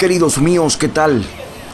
Queridos míos, ¿qué tal?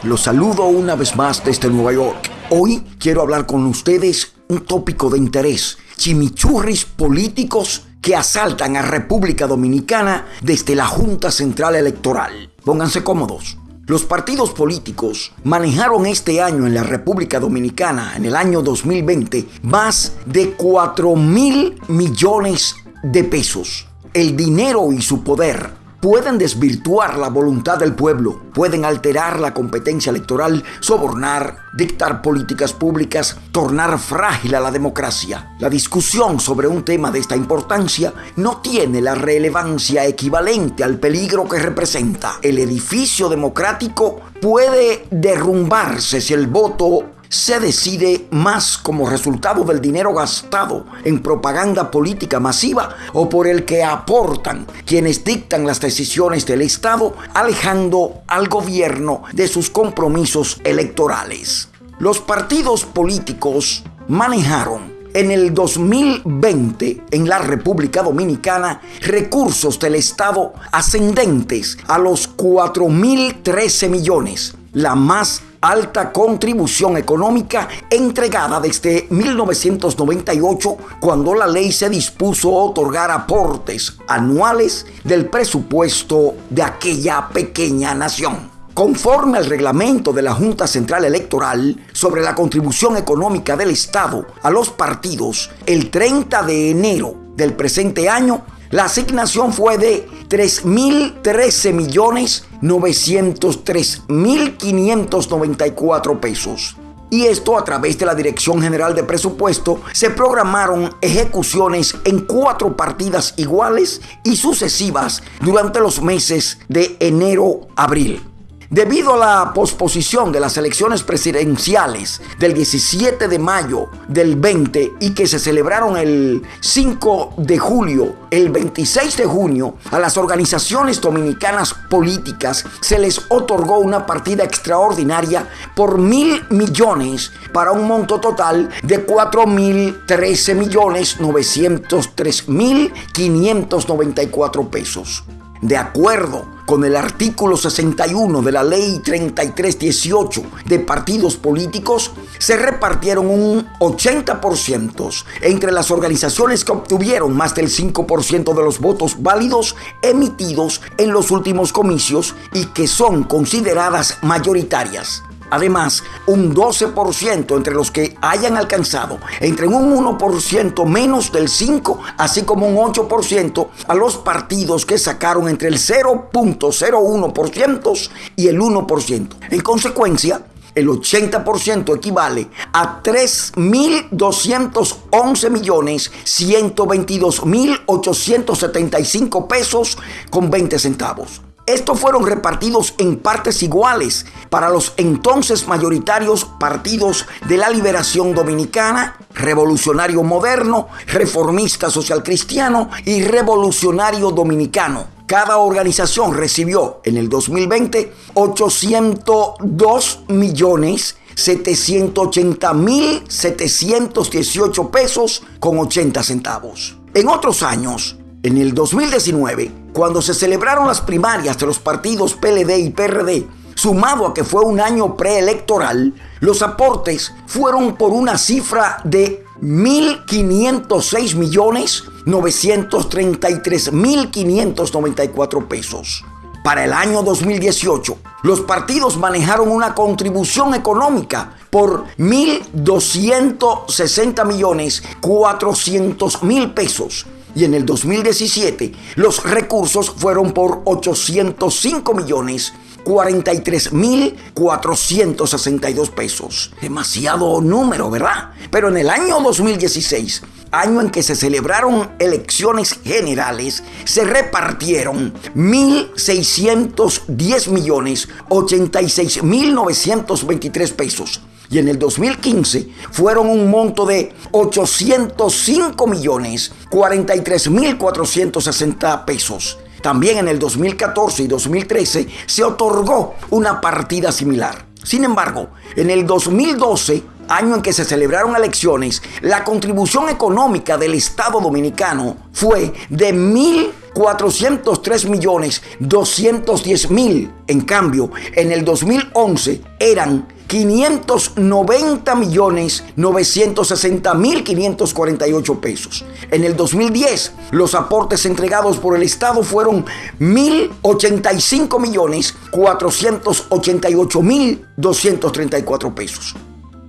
Los saludo una vez más desde Nueva York. Hoy quiero hablar con ustedes un tópico de interés, chimichurris políticos que asaltan a República Dominicana desde la Junta Central Electoral. Pónganse cómodos. Los partidos políticos manejaron este año en la República Dominicana, en el año 2020, más de 4 mil millones de pesos. El dinero y su poder pueden desvirtuar la voluntad del pueblo, pueden alterar la competencia electoral, sobornar, dictar políticas públicas, tornar frágil a la democracia. La discusión sobre un tema de esta importancia no tiene la relevancia equivalente al peligro que representa. El edificio democrático puede derrumbarse si el voto se decide más como resultado del dinero gastado en propaganda política masiva o por el que aportan quienes dictan las decisiones del Estado, alejando al gobierno de sus compromisos electorales. Los partidos políticos manejaron en el 2020 en la República Dominicana recursos del Estado ascendentes a los 4.013 millones, la más alta contribución económica entregada desde 1998 cuando la ley se dispuso a otorgar aportes anuales del presupuesto de aquella pequeña nación. Conforme al reglamento de la Junta Central Electoral sobre la contribución económica del Estado a los partidos, el 30 de enero del presente año, la asignación fue de 3.013 millones 903.594 pesos. Y esto a través de la Dirección General de Presupuesto se programaron ejecuciones en cuatro partidas iguales y sucesivas durante los meses de enero-abril. Debido a la posposición de las elecciones presidenciales del 17 de mayo del 20 y que se celebraron el 5 de julio, el 26 de junio, a las organizaciones dominicanas políticas se les otorgó una partida extraordinaria por mil millones para un monto total de 4 mil 13 millones 903 mil 594 pesos. De acuerdo con el artículo 61 de la ley 3318 de partidos políticos, se repartieron un 80% entre las organizaciones que obtuvieron más del 5% de los votos válidos emitidos en los últimos comicios y que son consideradas mayoritarias. Además, un 12% entre los que hayan alcanzado entre un 1% menos del 5, así como un 8% a los partidos que sacaron entre el 0.01% y el 1%. En consecuencia, el 80% equivale a 3.211 millones 122 mil 875 pesos con 20 centavos. Estos fueron repartidos en partes iguales para los entonces mayoritarios partidos de la Liberación Dominicana, Revolucionario Moderno, Reformista Social Cristiano y Revolucionario Dominicano. Cada organización recibió en el 2020 802 millones 780 mil 718 pesos con 80 centavos. En otros años, en el 2019, cuando se celebraron las primarias de los partidos PLD y PRD, sumado a que fue un año preelectoral, los aportes fueron por una cifra de 1.506 millones 933 mil 594 pesos. Para el año 2018, los partidos manejaron una contribución económica por 1.260 millones 400 mil pesos y en el 2017 los recursos fueron por 805 millones 43 mil 462 pesos. Demasiado número, ¿verdad? Pero en el año 2016, año en que se celebraron elecciones generales, se repartieron 1.610 millones 86 mil 923 pesos y en el 2015 fueron un monto de 805 millones 43 mil 460 pesos. También en el 2014 y 2013 se otorgó una partida similar. Sin embargo, en el 2012, año en que se celebraron elecciones, la contribución económica del Estado dominicano fue de 1.000 403 millones 210 mil. En cambio, en el 2011 eran 590 millones 960 mil 548 pesos. En el 2010, los aportes entregados por el Estado fueron 1.085 millones 488 mil 234 pesos.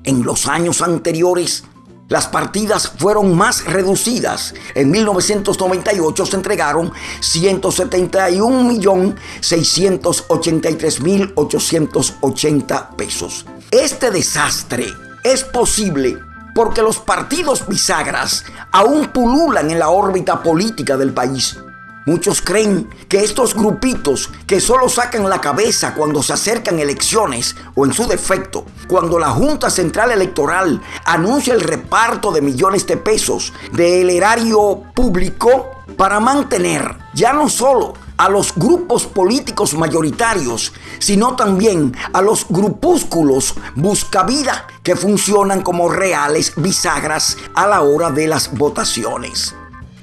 En los años anteriores, las partidas fueron más reducidas. En 1998 se entregaron 171.683.880 pesos. Este desastre es posible porque los partidos bisagras aún pululan en la órbita política del país. Muchos creen que estos grupitos que solo sacan la cabeza cuando se acercan elecciones o en su defecto, cuando la Junta Central Electoral anuncia el reparto de millones de pesos del erario público para mantener ya no solo a los grupos políticos mayoritarios, sino también a los grupúsculos buscavida que funcionan como reales bisagras a la hora de las votaciones.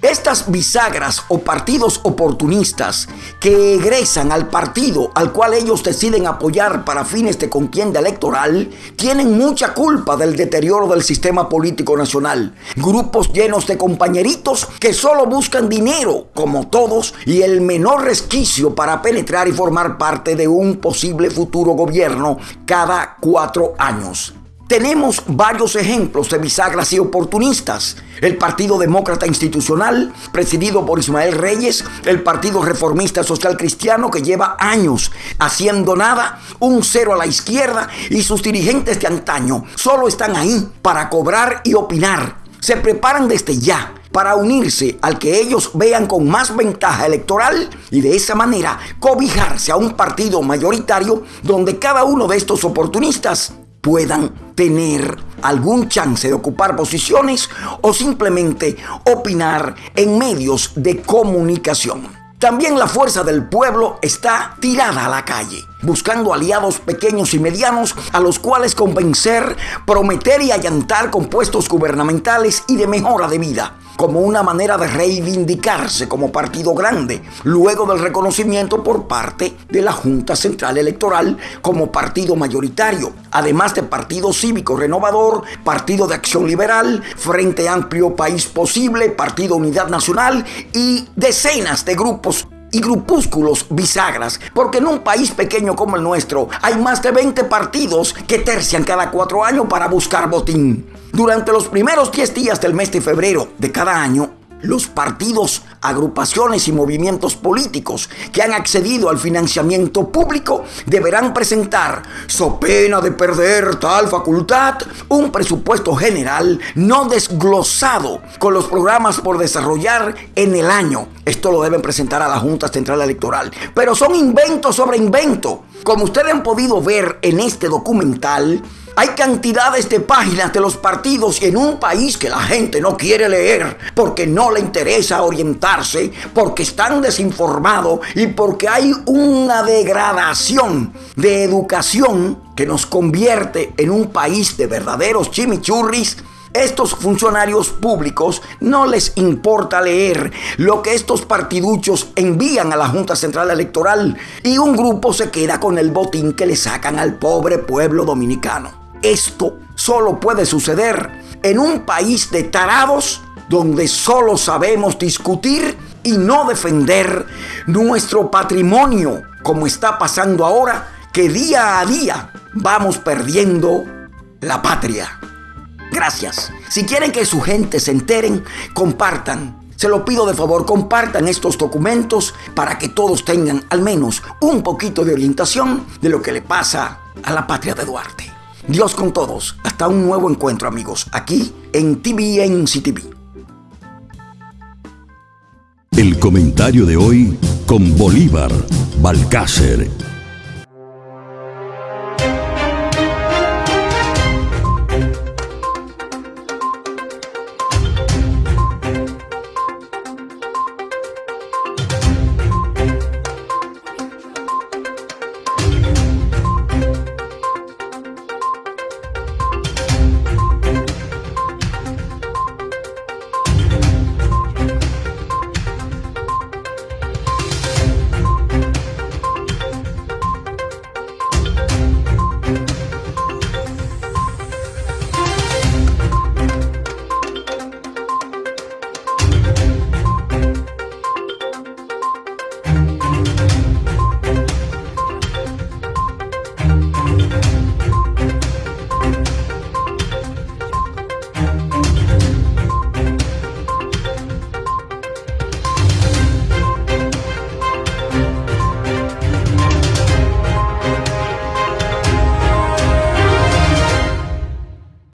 Estas bisagras o partidos oportunistas que egresan al partido al cual ellos deciden apoyar para fines de contienda electoral tienen mucha culpa del deterioro del sistema político nacional. Grupos llenos de compañeritos que solo buscan dinero, como todos, y el menor resquicio para penetrar y formar parte de un posible futuro gobierno cada cuatro años. Tenemos varios ejemplos de bisagras y oportunistas. El Partido Demócrata Institucional, presidido por Ismael Reyes, el Partido Reformista Social Cristiano, que lleva años haciendo nada, un cero a la izquierda, y sus dirigentes de antaño solo están ahí para cobrar y opinar. Se preparan desde ya para unirse al que ellos vean con más ventaja electoral y de esa manera cobijarse a un partido mayoritario donde cada uno de estos oportunistas puedan tener algún chance de ocupar posiciones o simplemente opinar en medios de comunicación. También la fuerza del pueblo está tirada a la calle, buscando aliados pequeños y medianos a los cuales convencer, prometer y allantar con puestos gubernamentales y de mejora de vida como una manera de reivindicarse como partido grande, luego del reconocimiento por parte de la Junta Central Electoral como partido mayoritario, además de Partido Cívico Renovador, Partido de Acción Liberal, Frente Amplio País Posible, Partido Unidad Nacional y decenas de grupos y grupúsculos bisagras, porque en un país pequeño como el nuestro hay más de 20 partidos que tercian cada cuatro años para buscar botín. Durante los primeros 10 días del mes de febrero de cada año, los partidos, agrupaciones y movimientos políticos que han accedido al financiamiento público deberán presentar, so pena de perder tal facultad, un presupuesto general no desglosado con los programas por desarrollar en el año. Esto lo deben presentar a la Junta Central Electoral. Pero son inventos sobre invento. Como ustedes han podido ver en este documental, hay cantidades de páginas de los partidos en un país que la gente no quiere leer porque no le interesa porque están desinformados y porque hay una degradación de educación que nos convierte en un país de verdaderos chimichurris estos funcionarios públicos no les importa leer lo que estos partiduchos envían a la Junta Central Electoral y un grupo se queda con el botín que le sacan al pobre pueblo dominicano. Esto solo puede suceder en un país de tarados donde solo sabemos discutir y no defender nuestro patrimonio, como está pasando ahora, que día a día vamos perdiendo la patria. Gracias. Si quieren que su gente se enteren, compartan. Se lo pido de favor, compartan estos documentos para que todos tengan al menos un poquito de orientación de lo que le pasa a la patria de Duarte. Dios con todos. Hasta un nuevo encuentro, amigos, aquí en TVN CTV. El comentario de hoy con Bolívar, Balcácer